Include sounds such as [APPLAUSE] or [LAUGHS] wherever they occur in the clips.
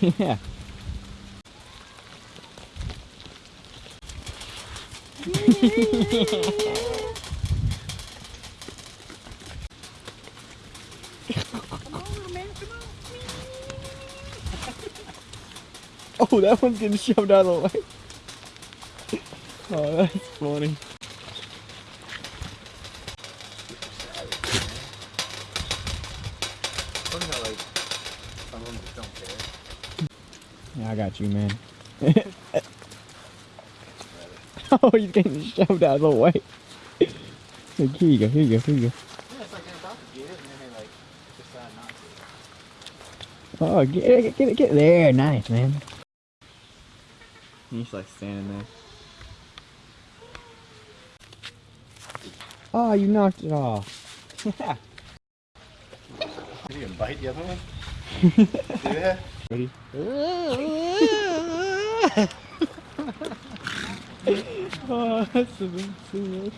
[LAUGHS] yeah. [LAUGHS] oh, that one's getting shoved out of the way. Oh, that's funny. Funny how like some of them just don't care. Yeah, I got you, man. [LAUGHS] oh, he's getting shoved out of the way. Here you go, here you go, here you go. Yeah, it's like they're about to get it and then they like decide not to. Oh, get it, get it, get it. There, nice, man. He's like standing there. Oh, you knocked it off. Yeah. [LAUGHS] Did he even bite the other one? That? Ready? oh, that's thing ever.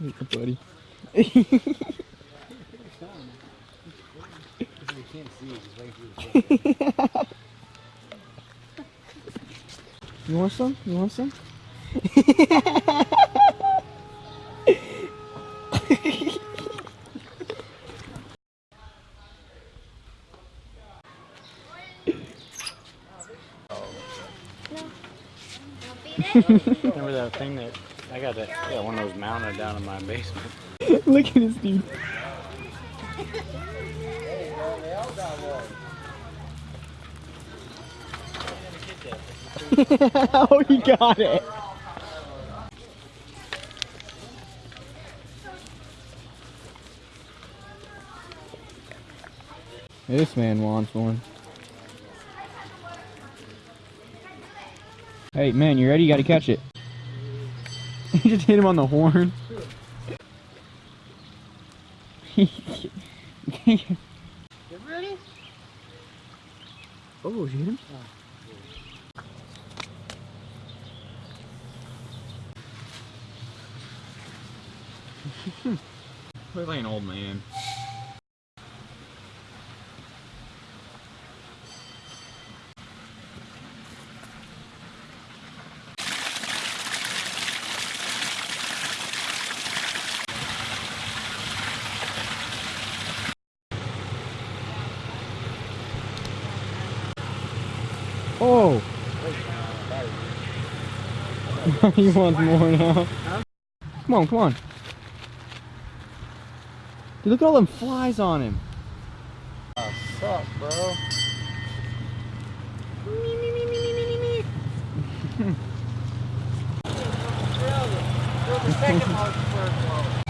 Hey, buddy. You want some? You want some? [LAUGHS] Remember that thing that I got that I got one of those mounted down in my basement. [LAUGHS] Look at this dude. [LAUGHS] oh, he got it. This man wants one. Hey, man, you ready? You gotta catch it. [LAUGHS] You just hit him on the horn. You ready? oh, you hit him? [LAUGHS] Look like an old man. Oh! [LAUGHS] he wants more now. Come on, come on. Dude, look at all them flies on him. What's up, bro? [LAUGHS]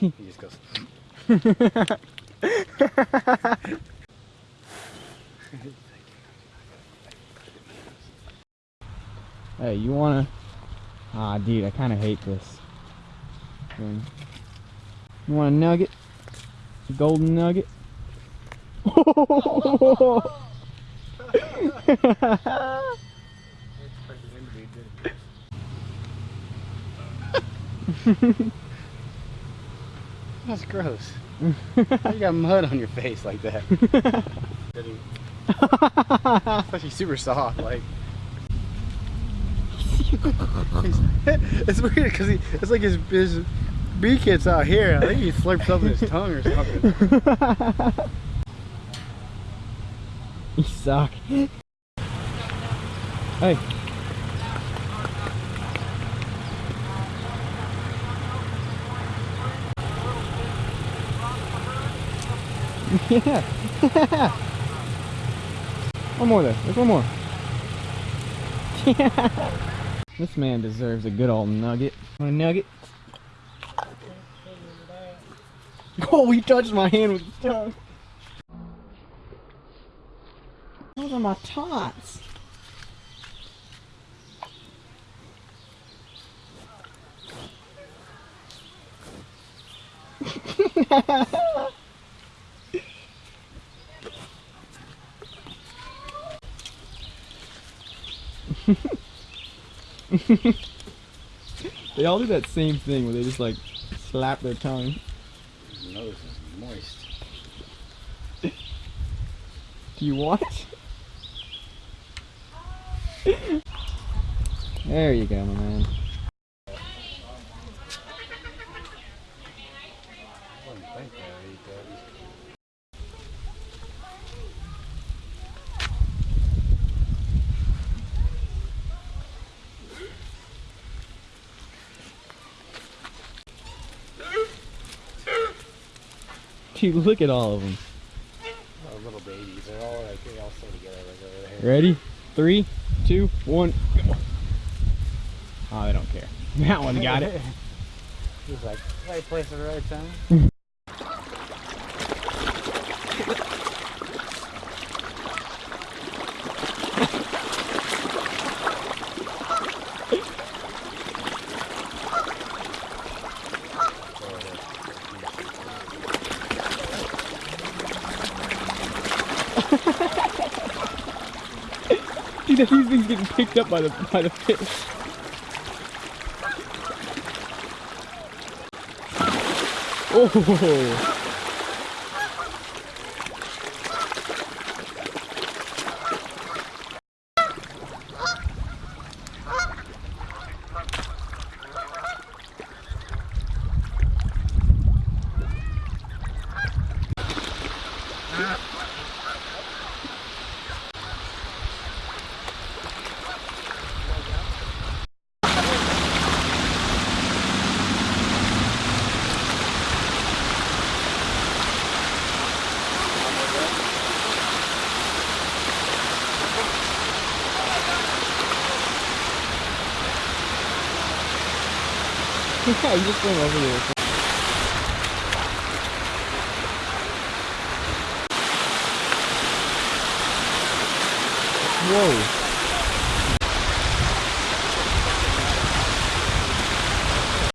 He just goes. Hey, you wanna? Ah, dude, I kind of hate this. thing. You want a nugget? A golden nugget? [LAUGHS] [LAUGHS] That's gross. [LAUGHS] You got mud on your face like that? Especially super soft, like. [LAUGHS] it's weird because it's like his, his beak out here. I think he slurps up his tongue or something. [LAUGHS] you suck. Hey. Yeah. [LAUGHS] one more there. There's one more. Yeah. This man deserves a good old nugget. A nugget? Oh, he touched my hand with his tongue. Those are my tots. [LAUGHS] They all do that same thing where they just like slap their tongue. His nose is moist. Do you want? it? there you go, my man. I wouldn't think that would eat that. [LAUGHS] Dude, look at all of them. Oh, little babies. They're all like they all stay together over there. Ready? Three, two, one, go. Oh, they don't care. [LAUGHS] That one got it. [LAUGHS] He's like, right place at the right time. [LAUGHS] Dude, these things getting picked up by the by the fish. Oh, [LAUGHS] yeah, you just swim over there. Whoa.